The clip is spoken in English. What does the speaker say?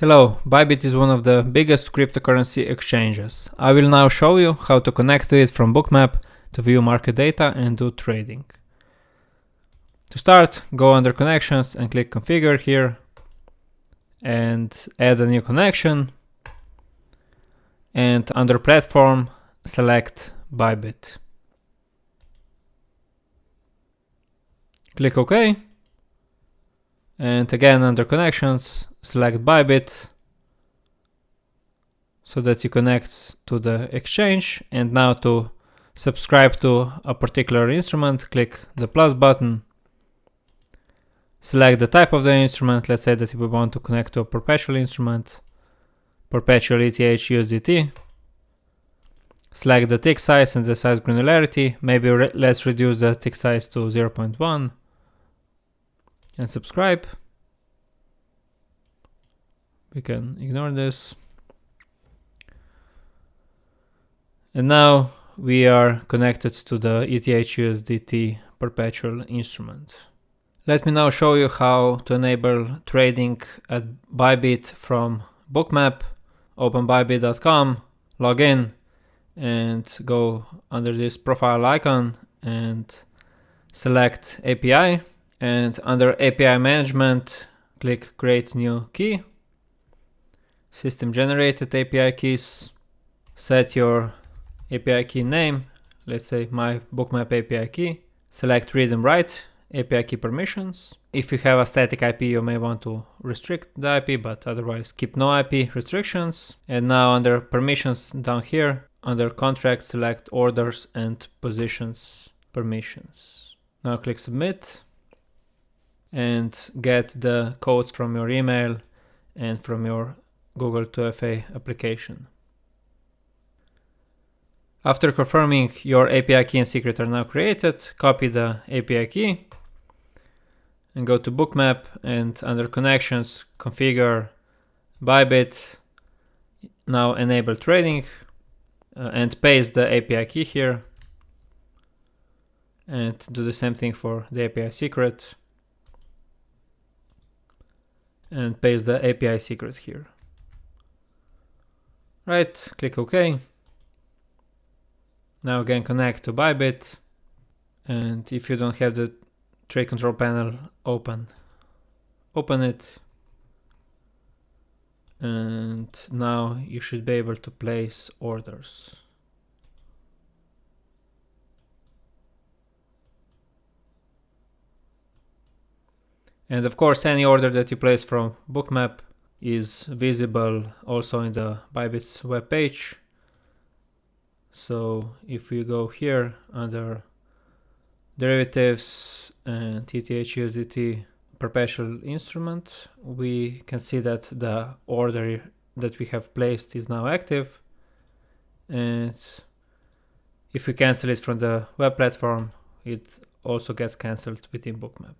Hello, Bybit is one of the biggest cryptocurrency exchanges. I will now show you how to connect to it from Bookmap to view market data and do trading. To start, go under connections and click configure here and add a new connection and under platform select Bybit. Click OK and again under connections select Bybit so that you connect to the exchange. And now to subscribe to a particular instrument click the plus button. Select the type of the instrument. Let's say that we want to connect to a perpetual instrument perpetual ETH USDT select the tick size and the size granularity. Maybe re let's reduce the tick size to 0.1 and subscribe. We can ignore this. And now we are connected to the ETH USDT perpetual instrument. Let me now show you how to enable trading at Bybit from Bookmap. Open bybit.com, log in and go under this profile icon and select API and under API management click create new key. System generated API keys. Set your API key name. Let's say my bookmap API key. Select read and write API key permissions. If you have a static IP you may want to restrict the IP but otherwise keep no IP restrictions. And now under permissions down here under contract select orders and positions permissions. Now click submit and get the codes from your email and from your Google 2FA application. After confirming your API key and secret are now created, copy the API key and go to Bookmap and under connections configure Bybit, now enable trading uh, and paste the API key here and do the same thing for the API secret and paste the API secret here. Right, click OK. Now again connect to Bybit and if you don't have the trade control panel open, open it and now you should be able to place orders. And of course, any order that you place from Bookmap is visible also in the Bybit's web page. So if we go here under derivatives and ETH perpetual instrument, we can see that the order that we have placed is now active. And if we cancel it from the web platform, it also gets cancelled within Bookmap.